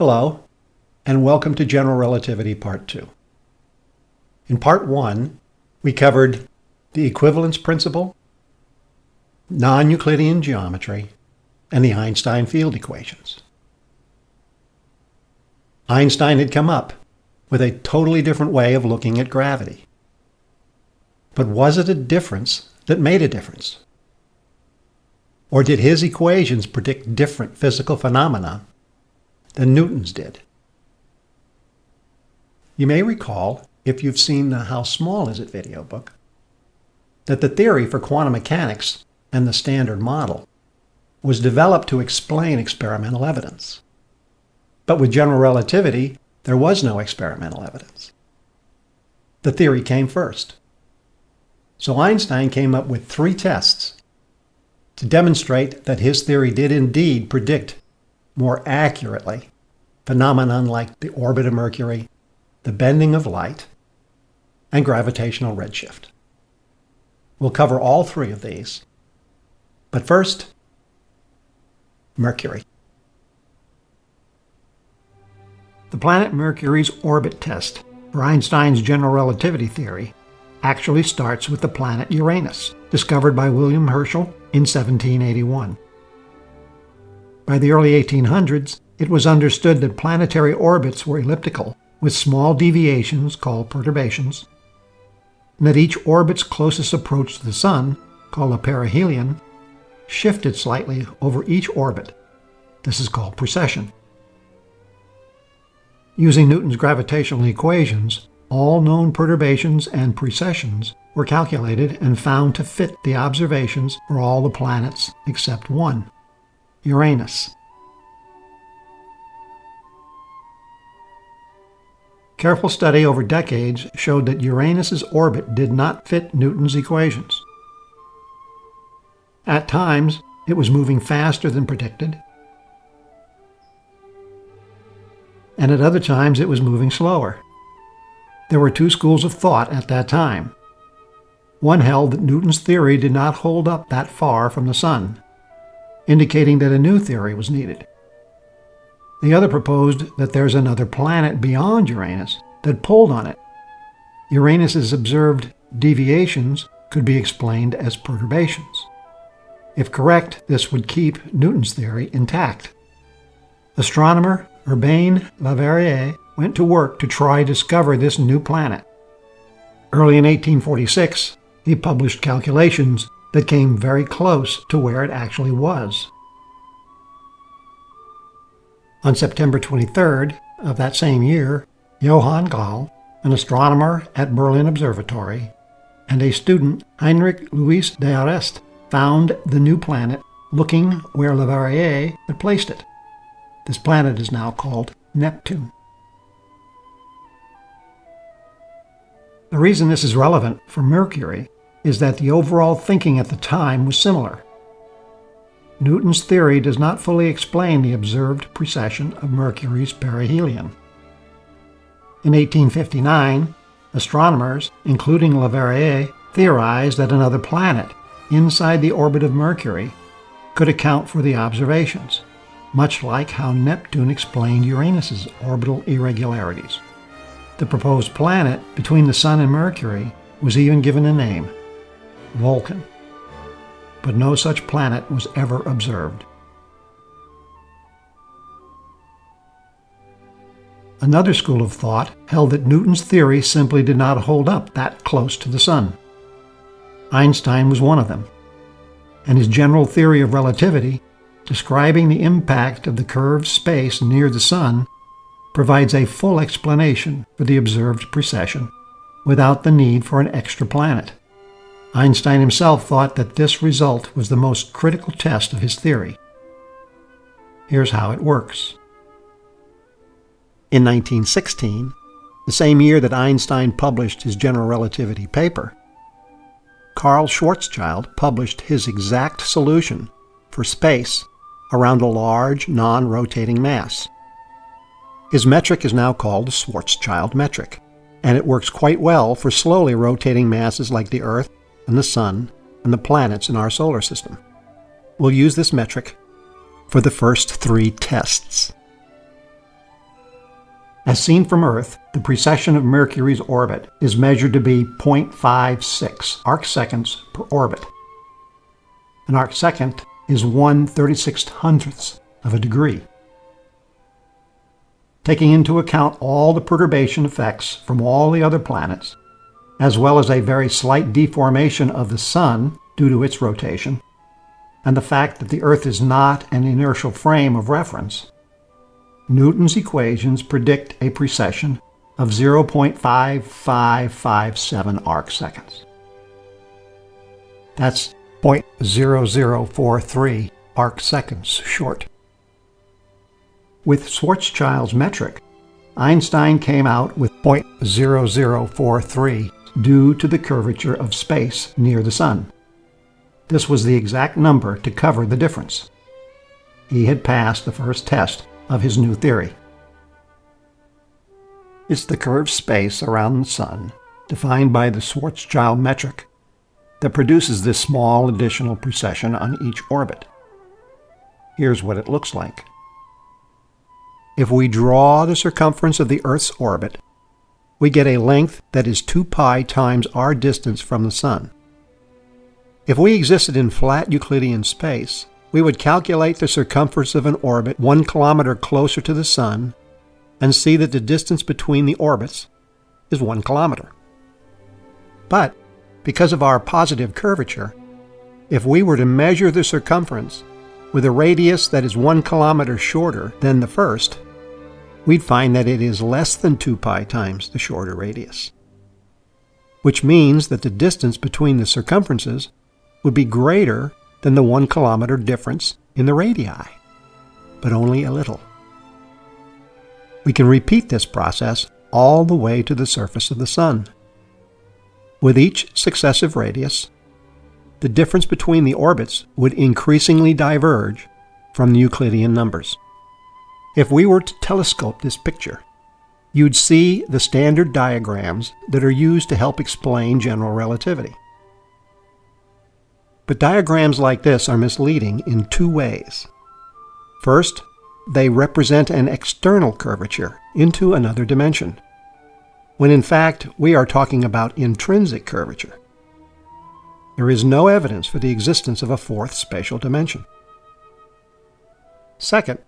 Hello, and welcome to General Relativity Part 2. In Part 1, we covered the equivalence principle, non-Euclidean geometry, and the Einstein field equations. Einstein had come up with a totally different way of looking at gravity. But was it a difference that made a difference? Or did his equations predict different physical phenomena than Newton's did. You may recall, if you've seen the How Small Is It video book, that the theory for quantum mechanics and the Standard Model was developed to explain experimental evidence. But with general relativity, there was no experimental evidence. The theory came first. So Einstein came up with three tests to demonstrate that his theory did indeed predict more accurately phenomenon like the orbit of Mercury, the bending of light, and gravitational redshift. We'll cover all three of these. But first, Mercury. The planet Mercury's orbit test for Einstein's general relativity theory actually starts with the planet Uranus, discovered by William Herschel in 1781. By the early 1800s, it was understood that planetary orbits were elliptical, with small deviations called perturbations, and that each orbit's closest approach to the Sun, called a perihelion, shifted slightly over each orbit. This is called precession. Using Newton's gravitational equations, all known perturbations and precessions were calculated and found to fit the observations for all the planets except one. Uranus. Careful study over decades showed that Uranus's orbit did not fit Newton's equations. At times, it was moving faster than predicted, and at other times it was moving slower. There were two schools of thought at that time. One held that Newton's theory did not hold up that far from the Sun, indicating that a new theory was needed. The other proposed that there's another planet beyond Uranus that pulled on it. Uranus's observed deviations could be explained as perturbations. If correct, this would keep Newton's theory intact. Astronomer Urbain Le Verrier went to work to try discover this new planet. Early in 1846, he published calculations that came very close to where it actually was. On September 23rd of that same year, Johann Galle, an astronomer at Berlin Observatory, and a student, Heinrich Louis d'Arrest, found the new planet looking where Leverrier had placed it. This planet is now called Neptune. The reason this is relevant for Mercury is that the overall thinking at the time was similar. Newton's theory does not fully explain the observed precession of Mercury's perihelion. In 1859, astronomers, including Leverrier, theorized that another planet inside the orbit of Mercury could account for the observations, much like how Neptune explained Uranus's orbital irregularities. The proposed planet between the Sun and Mercury was even given a name, Vulcan. But no such planet was ever observed. Another school of thought held that Newton's theory simply did not hold up that close to the Sun. Einstein was one of them, and his general theory of relativity, describing the impact of the curved space near the Sun, provides a full explanation for the observed precession without the need for an extra planet. Einstein himself thought that this result was the most critical test of his theory. Here's how it works. In 1916, the same year that Einstein published his general relativity paper, Karl Schwarzschild published his exact solution for space around a large, non-rotating mass. His metric is now called the Schwarzschild metric, and it works quite well for slowly rotating masses like the Earth the Sun and the planets in our solar system. We'll use this metric for the first three tests. As seen from Earth, the precession of Mercury's orbit is measured to be 0.56 arcseconds per orbit. An arcsecond is 1 36 hundredths of a degree. Taking into account all the perturbation effects from all the other planets, as well as a very slight deformation of the Sun due to its rotation, and the fact that the Earth is not an inertial frame of reference, Newton's equations predict a precession of 0.5557 arcseconds. That's 0.0043 arcseconds short. With Schwarzschild's metric, Einstein came out with 0.0043 due to the curvature of space near the Sun. This was the exact number to cover the difference. He had passed the first test of his new theory. It's the curved space around the Sun, defined by the Schwarzschild metric, that produces this small additional precession on each orbit. Here's what it looks like. If we draw the circumference of the Earth's orbit, we get a length that is 2 pi times our distance from the Sun. If we existed in flat Euclidean space, we would calculate the circumference of an orbit one kilometer closer to the Sun and see that the distance between the orbits is one kilometer. But because of our positive curvature, if we were to measure the circumference with a radius that is one kilometer shorter than the first, we'd find that it is less than 2 pi times the shorter radius. Which means that the distance between the circumferences would be greater than the one kilometer difference in the radii, but only a little. We can repeat this process all the way to the surface of the Sun. With each successive radius, the difference between the orbits would increasingly diverge from the Euclidean numbers. If we were to telescope this picture, you'd see the standard diagrams that are used to help explain general relativity. But diagrams like this are misleading in two ways. First, they represent an external curvature into another dimension, when in fact we are talking about intrinsic curvature. There is no evidence for the existence of a fourth spatial dimension. Second,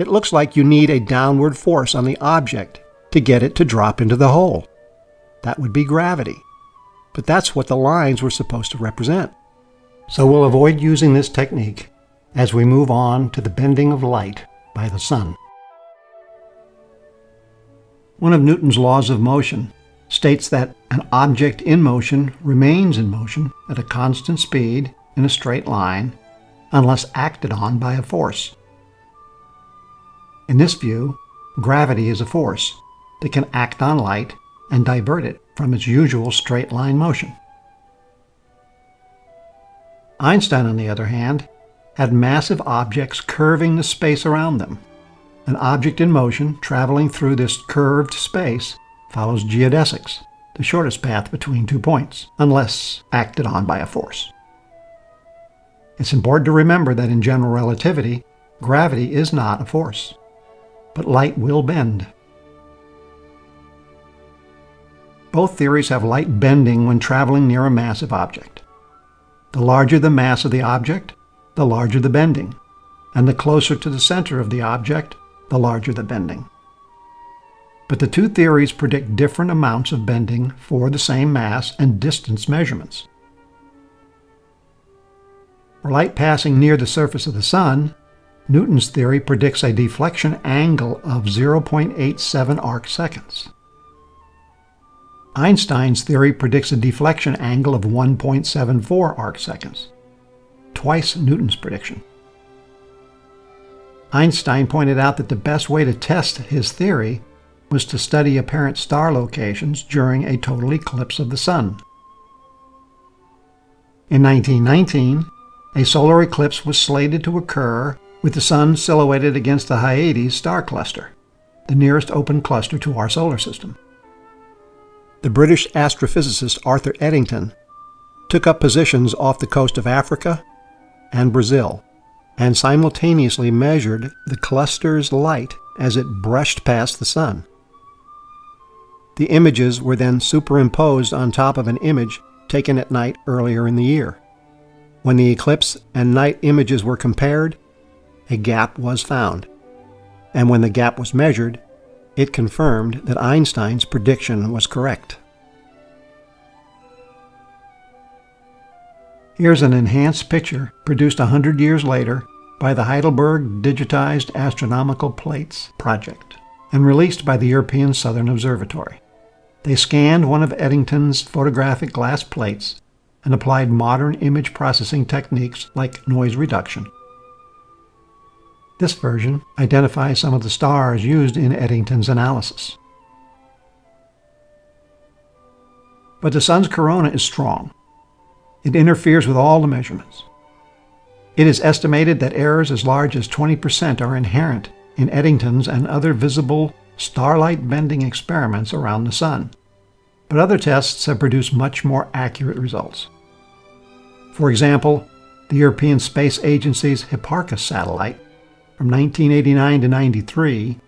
it looks like you need a downward force on the object to get it to drop into the hole. That would be gravity. But that's what the lines were supposed to represent. So we'll avoid using this technique as we move on to the bending of light by the sun. One of Newton's laws of motion states that an object in motion remains in motion at a constant speed in a straight line unless acted on by a force. In this view, gravity is a force that can act on light and divert it from its usual straight line motion. Einstein, on the other hand, had massive objects curving the space around them. An object in motion traveling through this curved space follows geodesics, the shortest path between two points, unless acted on by a force. It's important to remember that in general relativity, gravity is not a force, but light will bend. Both theories have light bending when traveling near a massive object. The larger the mass of the object, the larger the bending, and the closer to the center of the object, the larger the bending. But the two theories predict different amounts of bending for the same mass and distance measurements. For light passing near the surface of the Sun, Newton's theory predicts a deflection angle of 0.87 arc seconds. Einstein's theory predicts a deflection angle of 1.74 arcseconds, twice Newton's prediction. Einstein pointed out that the best way to test his theory was to study apparent star locations during a total eclipse of the Sun. In 1919, a solar eclipse was slated to occur with the Sun silhouetted against the Hyades star cluster, the nearest open cluster to our solar system the British astrophysicist Arthur Eddington took up positions off the coast of Africa and Brazil and simultaneously measured the cluster's light as it brushed past the sun. The images were then superimposed on top of an image taken at night earlier in the year. When the eclipse and night images were compared, a gap was found. And when the gap was measured, it confirmed that Einstein's prediction was correct. Here's an enhanced picture produced a hundred years later by the Heidelberg Digitized Astronomical Plates project and released by the European Southern Observatory. They scanned one of Eddington's photographic glass plates and applied modern image processing techniques like noise reduction. This version identifies some of the stars used in Eddington's analysis. But the Sun's corona is strong it interferes with all the measurements. It is estimated that errors as large as 20% are inherent in Eddington's and other visible starlight bending experiments around the Sun, but other tests have produced much more accurate results. For example, the European Space Agency's Hipparcos satellite from 1989 to 93,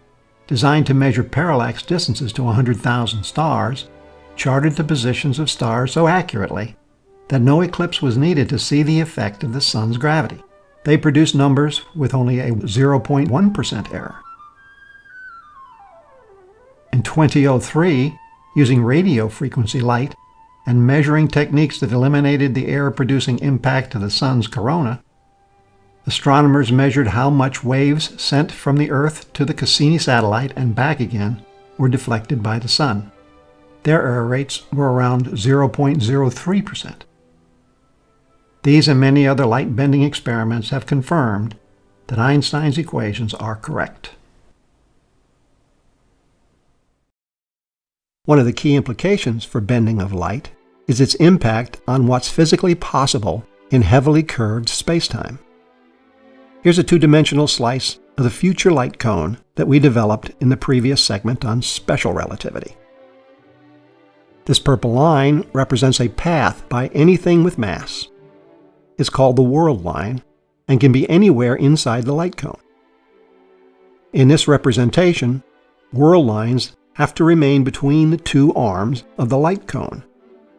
designed to measure parallax distances to 100,000 stars, charted the positions of stars so accurately that no eclipse was needed to see the effect of the sun's gravity. They produced numbers with only a 0.1% error. In 2003, using radio frequency light and measuring techniques that eliminated the error-producing impact of the sun's corona, astronomers measured how much waves sent from the Earth to the Cassini satellite and back again were deflected by the sun. Their error rates were around 0.03%. These and many other light-bending experiments have confirmed that Einstein's equations are correct. One of the key implications for bending of light is its impact on what's physically possible in heavily curved spacetime. Here's a two-dimensional slice of the future light cone that we developed in the previous segment on special relativity. This purple line represents a path by anything with mass, It's called the world line and can be anywhere inside the light cone. In this representation, world lines have to remain between the two arms of the light cone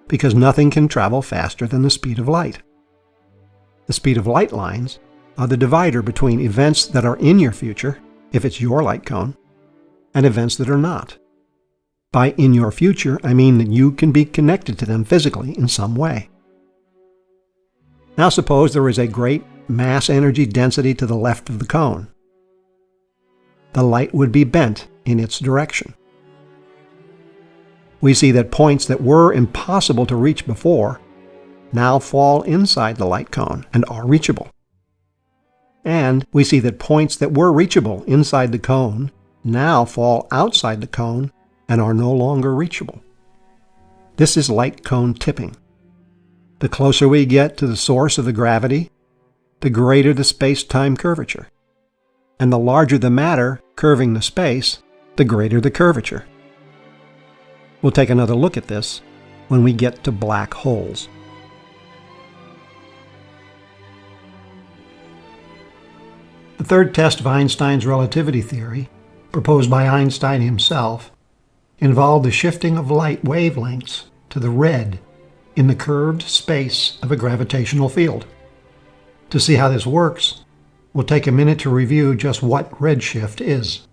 because nothing can travel faster than the speed of light. The speed of light lines are the divider between events that are in your future, if it's your light cone, and events that are not. By in your future, I mean that you can be connected to them physically in some way. Now suppose there is a great mass energy density to the left of the cone. The light would be bent in its direction. We see that points that were impossible to reach before now fall inside the light cone and are reachable. And we see that points that were reachable inside the cone now fall outside the cone and are no longer reachable. This is light cone tipping. The closer we get to the source of the gravity, the greater the space-time curvature. And the larger the matter curving the space, the greater the curvature. We'll take another look at this when we get to black holes. The third test of Einstein's relativity theory, proposed by Einstein himself, involved the shifting of light wavelengths to the red in the curved space of a gravitational field. To see how this works, we'll take a minute to review just what redshift is.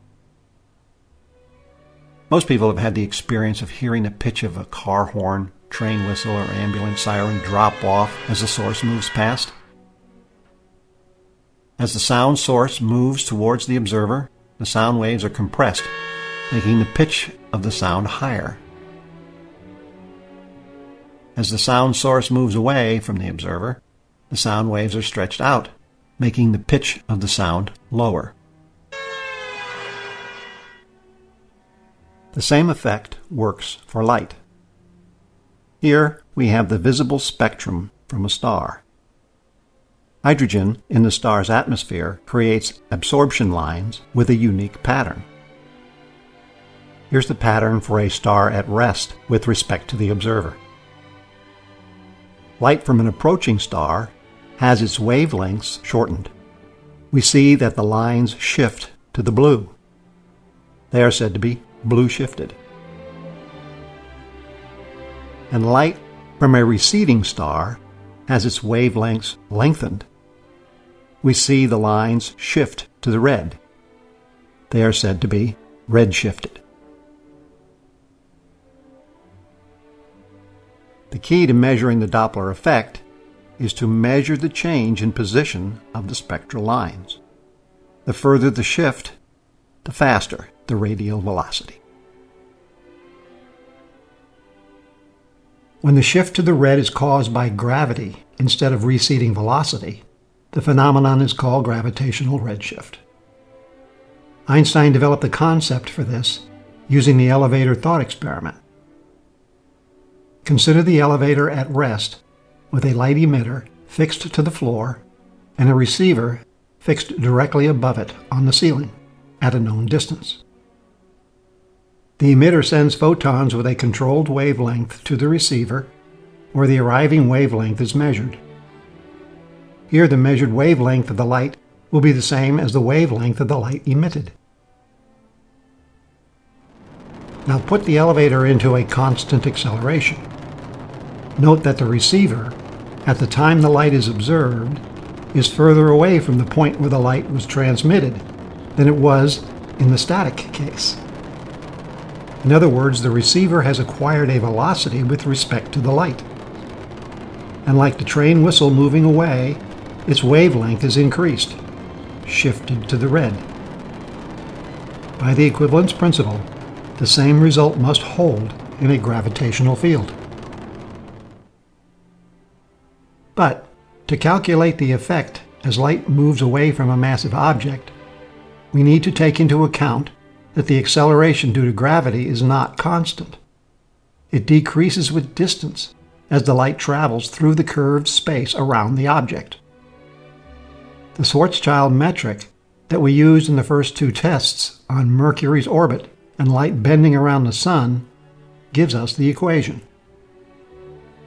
Most people have had the experience of hearing the pitch of a car horn, train whistle, or ambulance siren drop off as the source moves past. As the sound source moves towards the observer, the sound waves are compressed, making the pitch of the sound higher. As the sound source moves away from the observer, the sound waves are stretched out, making the pitch of the sound lower. The same effect works for light. Here we have the visible spectrum from a star. Hydrogen in the star's atmosphere creates absorption lines with a unique pattern. Here's the pattern for a star at rest with respect to the observer. Light from an approaching star has its wavelengths shortened. We see that the lines shift to the blue. They are said to be blue shifted. and light from a receding star has its wavelengths lengthened, we see the lines shift to the red. They are said to be redshifted. The key to measuring the Doppler effect is to measure the change in position of the spectral lines. The further the shift, the faster the radial velocity. When the shift to the red is caused by gravity instead of receding velocity, the phenomenon is called gravitational redshift. Einstein developed the concept for this using the elevator thought experiment. Consider the elevator at rest with a light emitter fixed to the floor and a receiver fixed directly above it on the ceiling at a known distance. The emitter sends photons with a controlled wavelength to the receiver where the arriving wavelength is measured. Here the measured wavelength of the light will be the same as the wavelength of the light emitted. Now put the elevator into a constant acceleration. Note that the receiver, at the time the light is observed, is further away from the point where the light was transmitted than it was in the static case. In other words, the receiver has acquired a velocity with respect to the light. And like the train whistle moving away, its wavelength is increased, shifted to the red. By the equivalence principle, the same result must hold in a gravitational field. But to calculate the effect as light moves away from a massive object, we need to take into account that the acceleration due to gravity is not constant. It decreases with distance as the light travels through the curved space around the object. The Schwarzschild metric that we used in the first two tests on Mercury's orbit and light bending around the Sun gives us the equation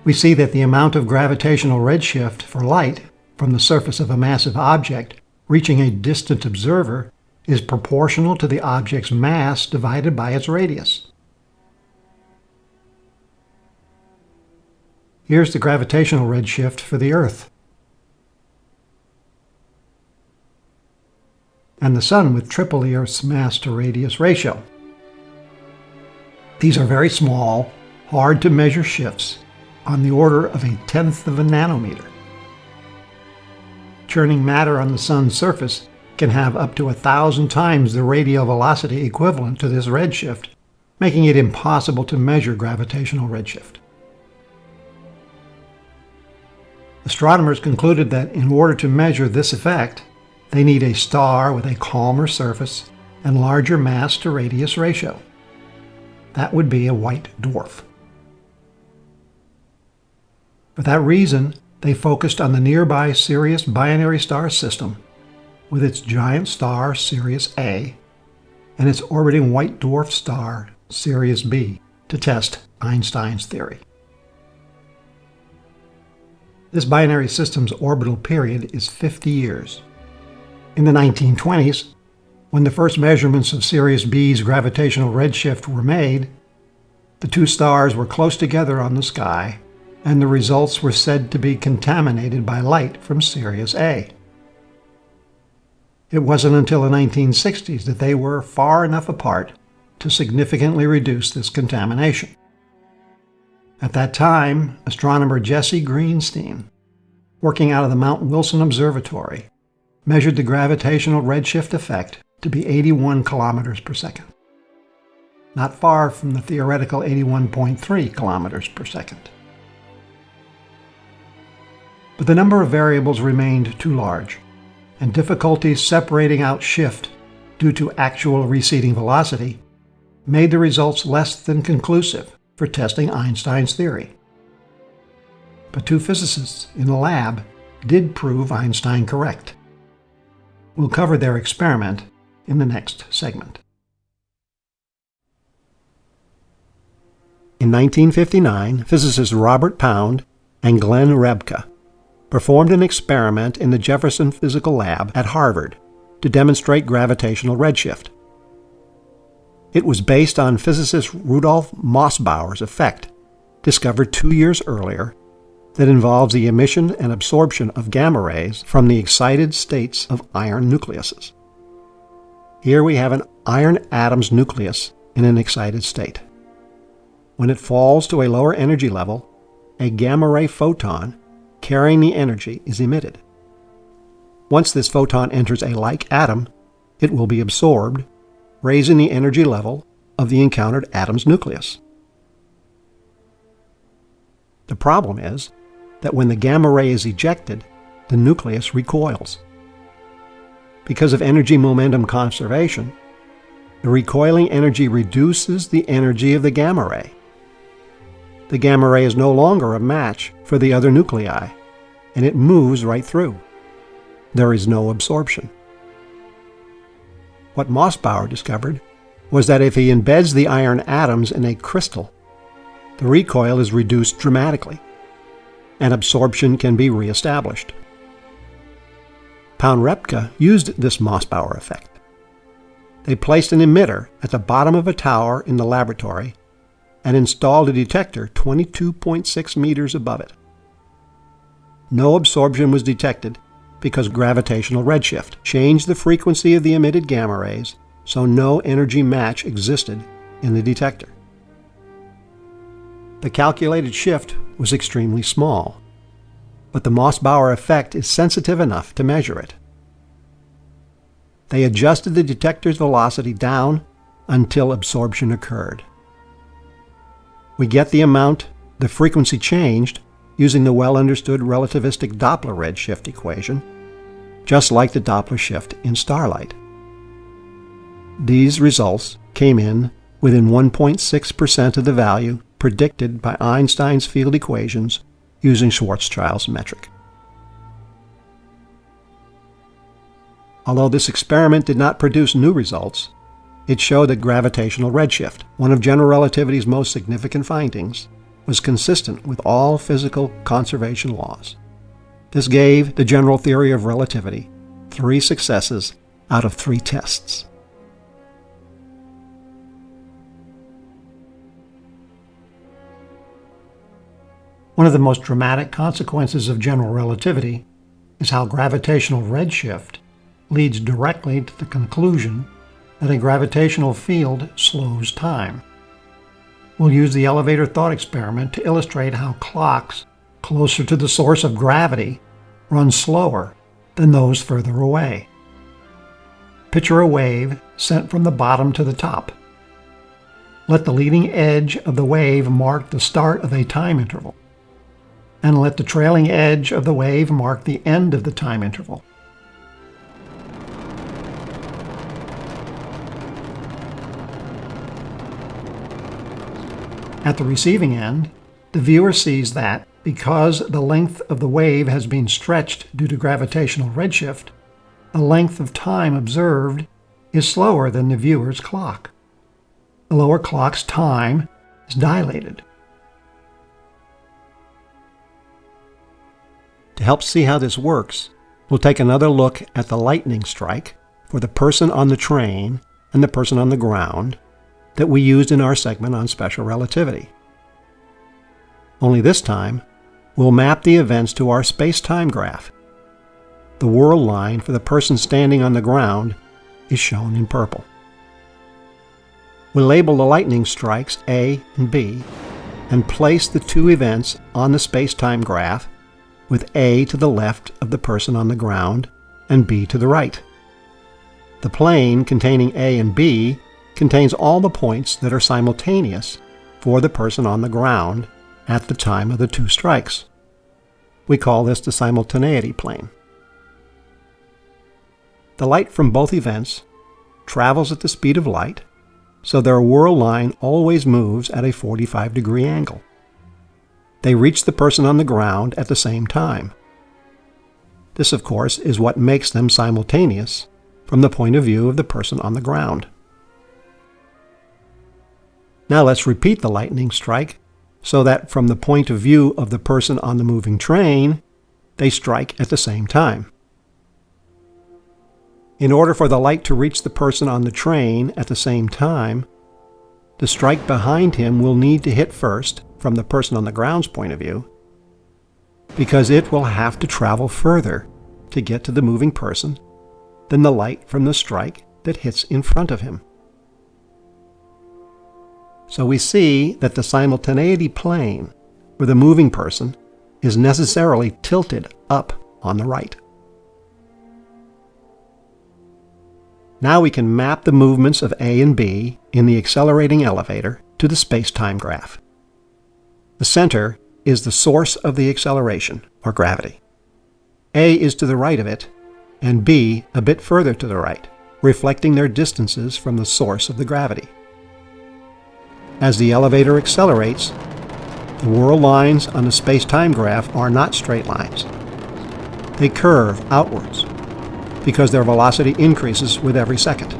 we see that the amount of gravitational redshift for light from the surface of a massive object reaching a distant observer is proportional to the object's mass divided by its radius. Here's the gravitational redshift for the Earth. And the Sun with triple Earth's mass to radius ratio. These are very small, hard to measure shifts on the order of a tenth of a nanometer. Churning matter on the Sun's surface can have up to a thousand times the radial velocity equivalent to this redshift, making it impossible to measure gravitational redshift. Astronomers concluded that in order to measure this effect, they need a star with a calmer surface and larger mass to radius ratio. That would be a white dwarf. For that reason, they focused on the nearby Sirius binary star system, with its giant star Sirius A and its orbiting white dwarf star Sirius B, to test Einstein's theory. This binary system's orbital period is 50 years. In the 1920s, when the first measurements of Sirius B's gravitational redshift were made, the two stars were close together on the sky and the results were said to be contaminated by light from Sirius A. It wasn't until the 1960s that they were far enough apart to significantly reduce this contamination. At that time, astronomer Jesse Greenstein, working out of the Mount Wilson Observatory, measured the gravitational redshift effect to be 81 kilometers per second, not far from the theoretical 81.3 kilometers per second but the number of variables remained too large, and difficulties separating out shift due to actual receding velocity made the results less than conclusive for testing Einstein's theory. But two physicists in the lab did prove Einstein correct. We'll cover their experiment in the next segment. In 1959, physicists Robert Pound and Glenn Rebka performed an experiment in the Jefferson Physical Lab at Harvard to demonstrate gravitational redshift. It was based on physicist Rudolf Mossbauer's effect discovered two years earlier that involves the emission and absorption of gamma rays from the excited states of iron nucleuses. Here we have an iron atom's nucleus in an excited state. When it falls to a lower energy level, a gamma ray photon carrying the energy is emitted. Once this photon enters a like atom, it will be absorbed, raising the energy level of the encountered atom's nucleus. The problem is that when the gamma ray is ejected, the nucleus recoils. Because of energy momentum conservation, the recoiling energy reduces the energy of the gamma ray. The gamma ray is no longer a match for the other nuclei, and it moves right through. There is no absorption. What Mossbauer discovered was that if he embeds the iron atoms in a crystal, the recoil is reduced dramatically, and absorption can be reestablished. Pound-Rebka used this Mossbauer effect. They placed an emitter at the bottom of a tower in the laboratory and installed a detector 22.6 meters above it. No absorption was detected because gravitational redshift changed the frequency of the emitted gamma rays, so no energy match existed in the detector. The calculated shift was extremely small, but the Mossbauer effect is sensitive enough to measure it. They adjusted the detector's velocity down until absorption occurred. We get the amount the frequency changed using the well-understood relativistic Doppler redshift equation, just like the Doppler shift in starlight. These results came in within 1.6% of the value predicted by Einstein's field equations using Schwarzschild's metric. Although this experiment did not produce new results, it showed that gravitational redshift, one of general relativity's most significant findings, was consistent with all physical conservation laws. This gave the general theory of relativity three successes out of three tests. One of the most dramatic consequences of general relativity is how gravitational redshift leads directly to the conclusion that a gravitational field slows time. We'll use the elevator thought experiment to illustrate how clocks closer to the source of gravity run slower than those further away. Picture a wave sent from the bottom to the top. Let the leading edge of the wave mark the start of a time interval and let the trailing edge of the wave mark the end of the time interval. At the receiving end, the viewer sees that because the length of the wave has been stretched due to gravitational redshift, the length of time observed is slower than the viewer's clock. The lower clock's time is dilated. To help see how this works, we'll take another look at the lightning strike for the person on the train and the person on the ground that we used in our segment on special relativity. Only this time, we'll map the events to our space-time graph. The world line for the person standing on the ground is shown in purple. We'll label the lightning strikes A and B and place the two events on the space-time graph with A to the left of the person on the ground and B to the right. The plane containing A and B contains all the points that are simultaneous for the person on the ground at the time of the two strikes. We call this the simultaneity plane. The light from both events travels at the speed of light, so their world line always moves at a 45 degree angle they reach the person on the ground at the same time. This, of course, is what makes them simultaneous from the point of view of the person on the ground. Now let's repeat the lightning strike so that from the point of view of the person on the moving train, they strike at the same time. In order for the light to reach the person on the train at the same time, the strike behind him will need to hit first from the person on the ground's point of view because it will have to travel further to get to the moving person than the light from the strike that hits in front of him. So we see that the simultaneity plane for the moving person is necessarily tilted up on the right. Now we can map the movements of A and B in the accelerating elevator to the space-time graph. The center is the source of the acceleration, or gravity. A is to the right of it, and B a bit further to the right, reflecting their distances from the source of the gravity. As the elevator accelerates, the world lines on the space-time graph are not straight lines. They curve outwards because their velocity increases with every second.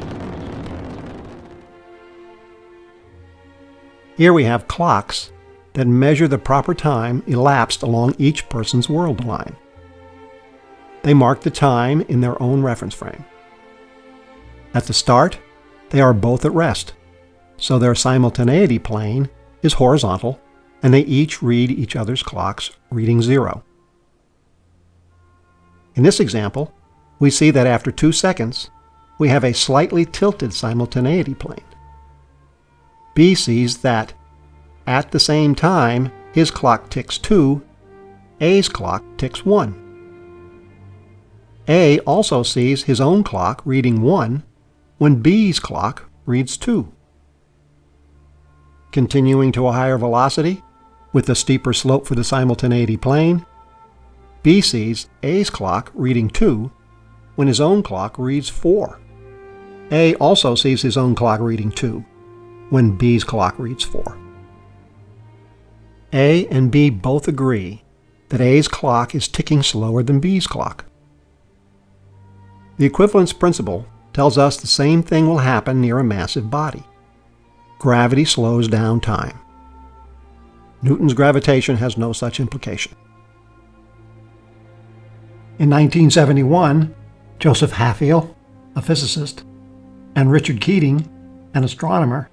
Here we have clocks that measure the proper time elapsed along each person's world line. They mark the time in their own reference frame. At the start, they are both at rest, so their simultaneity plane is horizontal and they each read each other's clocks, reading zero. In this example, we see that after two seconds, we have a slightly tilted simultaneity plane. B sees that at the same time his clock ticks 2, A's clock ticks 1. A also sees his own clock reading 1 when B's clock reads 2. Continuing to a higher velocity, with a steeper slope for the simultaneity plane, B sees A's clock reading 2 when his own clock reads 4. A also sees his own clock reading 2 when B's clock reads 4. A and B both agree that A's clock is ticking slower than B's clock. The equivalence principle tells us the same thing will happen near a massive body. Gravity slows down time. Newton's gravitation has no such implication. In 1971, Joseph Hafele, a physicist, and Richard Keating, an astronomer,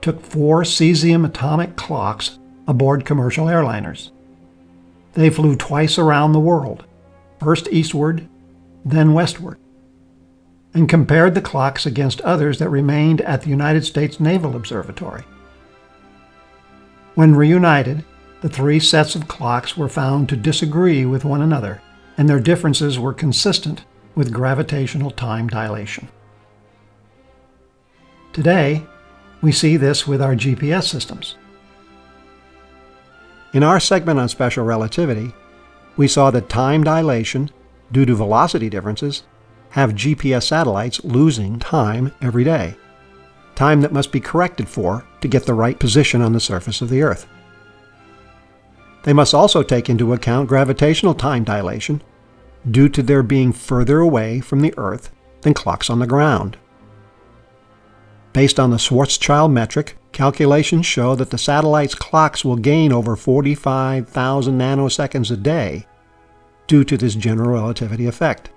took four cesium atomic clocks aboard commercial airliners. They flew twice around the world, first eastward, then westward, and compared the clocks against others that remained at the United States Naval Observatory. When reunited, the three sets of clocks were found to disagree with one another, and their differences were consistent with gravitational time dilation. Today, we see this with our GPS systems. In our segment on special relativity, we saw that time dilation, due to velocity differences, have GPS satellites losing time every day, time that must be corrected for to get the right position on the surface of the Earth. They must also take into account gravitational time dilation due to their being further away from the Earth than clocks on the ground. Based on the Schwarzschild metric, calculations show that the satellite's clocks will gain over 45,000 nanoseconds a day due to this general relativity effect.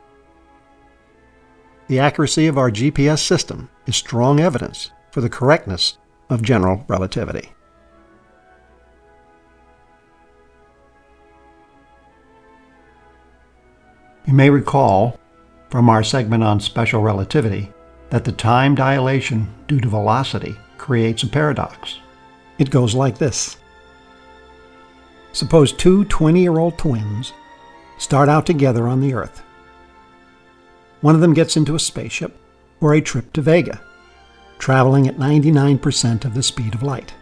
The accuracy of our GPS system is strong evidence for the correctness of general relativity. You may recall from our segment on special relativity that the time dilation due to velocity creates a paradox. It goes like this. Suppose two 20-year-old twins start out together on the Earth. One of them gets into a spaceship for a trip to Vega, traveling at 99% of the speed of light.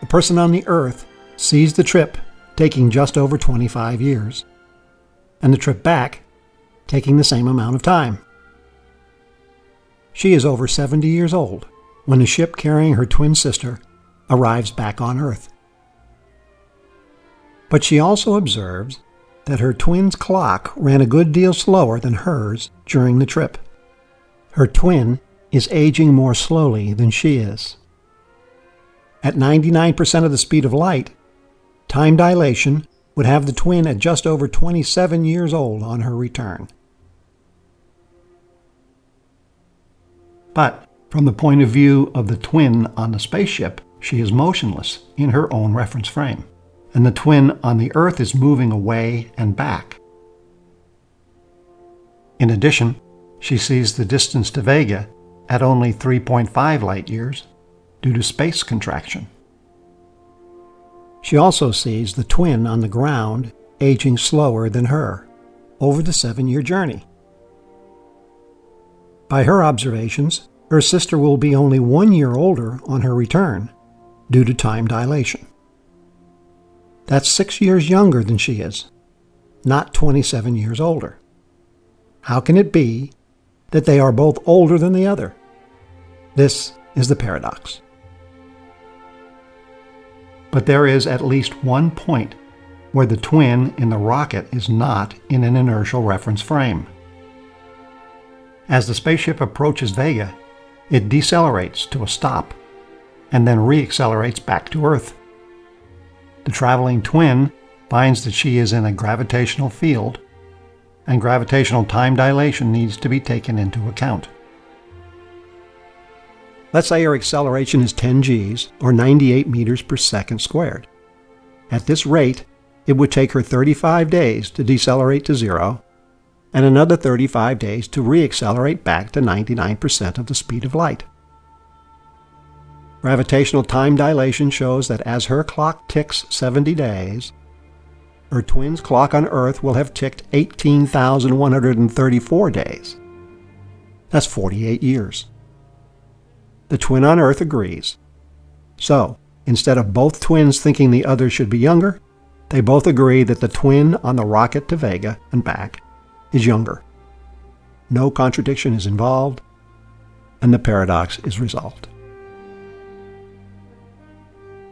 The person on the Earth sees the trip taking just over 25 years, and the trip back taking the same amount of time. She is over 70 years old when the ship carrying her twin sister arrives back on Earth. But she also observes that her twin's clock ran a good deal slower than hers during the trip. Her twin is aging more slowly than she is. At 99% of the speed of light, time dilation would have the twin at just over 27 years old on her return. But from the point of view of the twin on the spaceship she is motionless in her own reference frame, and the twin on the Earth is moving away and back. In addition, she sees the distance to Vega at only 3.5 light years due to space contraction. She also sees the twin on the ground aging slower than her over the seven year journey. By her observations, her sister will be only one year older on her return due to time dilation. That's six years younger than she is, not 27 years older. How can it be that they are both older than the other? This is the paradox. But there is at least one point where the twin in the rocket is not in an inertial reference frame. As the spaceship approaches Vega, it decelerates to a stop and then reaccelerates back to Earth. The traveling twin finds that she is in a gravitational field, and gravitational time dilation needs to be taken into account. Let's say her acceleration is 10 g's, or 98 meters per second squared. At this rate, it would take her 35 days to decelerate to zero, and another 35 days to reaccelerate back to 99% of the speed of light. Gravitational time dilation shows that as her clock ticks 70 days, her twin's clock on Earth will have ticked 18,134 days. That's 48 years. The twin on Earth agrees. So, instead of both twins thinking the other should be younger, they both agree that the twin on the rocket to Vega and back is younger. No contradiction is involved, and the paradox is resolved.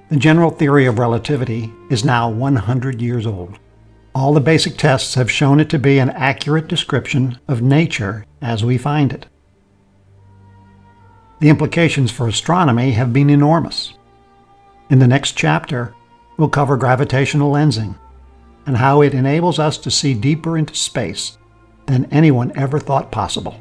The general theory of relativity is now 100 years old. All the basic tests have shown it to be an accurate description of nature as we find it. The implications for astronomy have been enormous. In the next chapter, we'll cover gravitational lensing and how it enables us to see deeper into space than anyone ever thought possible.